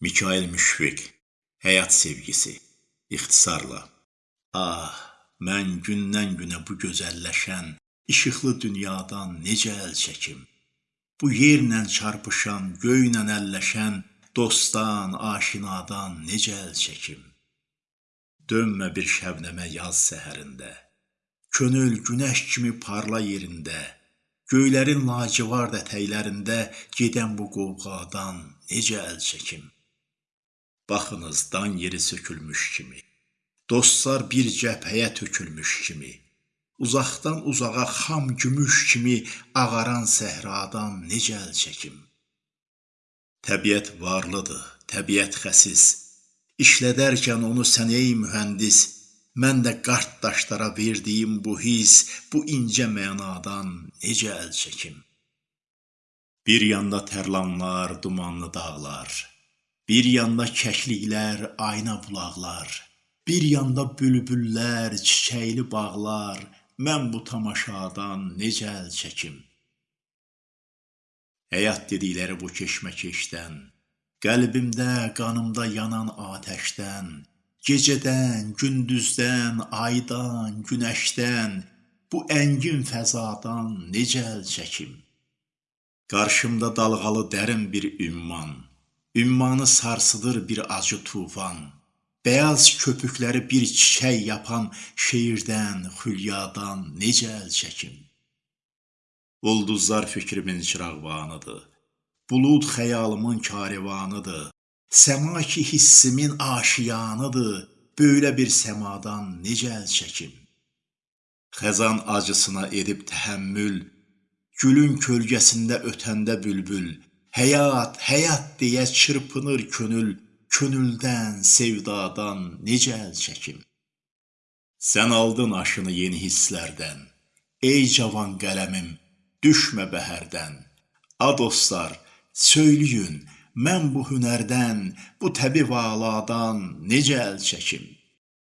Mikail Müşfiq Həyat sevgisi İxtisarla Ah, mən gündən-günə bu gözəlləşən, işıqlı dünyadan necə əl çəkim? Bu yerlə çarpışan, göylə əlləşən dostdan, aşinadan necə əl çəkim? Dönmə bir şəbnəmə yaz səhərində, Könül günəş kimi parla yerində, Göylərin lacivard ətəklərində gedən bu qovğadan necə əl çəkim? Baxınız, dan yeri sökülmüş kimi, Dostlar bir cəbhəyə tökülmüş kimi, Uzaqdan uzağa xam gümüş kimi ağaran səhradan necə əl çəkim? Təbiət varlıdır, təbiət xəsis, İşlədərkən onu sən ey mühəndis, Mən də qart daşlara verdiyim bu hiss, bu incə mənadan necə əl çəkim? Bir yanda tərlanlar, dumanlı dağlar, Bir yanda kəkliklər, ayna bulaqlar, Bir yanda bülbüllər, çiçəkli bağlar, Mən bu tamaşadan necə əl çəkim? Həyat dedikləri bu keşməkeşdən, Qəlbimdə, qanımda yanan atəşdən, Gecədən, gündüzdən, aydan, günəşdən, Bu əngin fəzadan necə əl çəkim? Qarşımda dalğalı dərin bir ümman, Ümmanı sarsıdır bir acı tufan, Bəyaz köpükləri bir çiçək yapan Şeirdən, xülyadan necə əl çəkim? Ulduzlar fikrimin çırağbanıdır, Bulud xəyalımın karivanıdır, Səma ki hissimin aşiyanıdır, Böylə bir səmadan necə əl çəkim? Xəzan acısına edib təhəmmül, Gülün kölgəsində ötəndə bülbül, Həyat, həyat deyə çırpınır könül, Könüldən, sevdadan necə əl çəkim? Sən aldın aşını yeni hisslərdən, Ey cavan qələmim, düşmə bəhərdən, A dostlar, söyləyin, mən bu hünərdən, Bu təbi-valadan necə əl çəkim?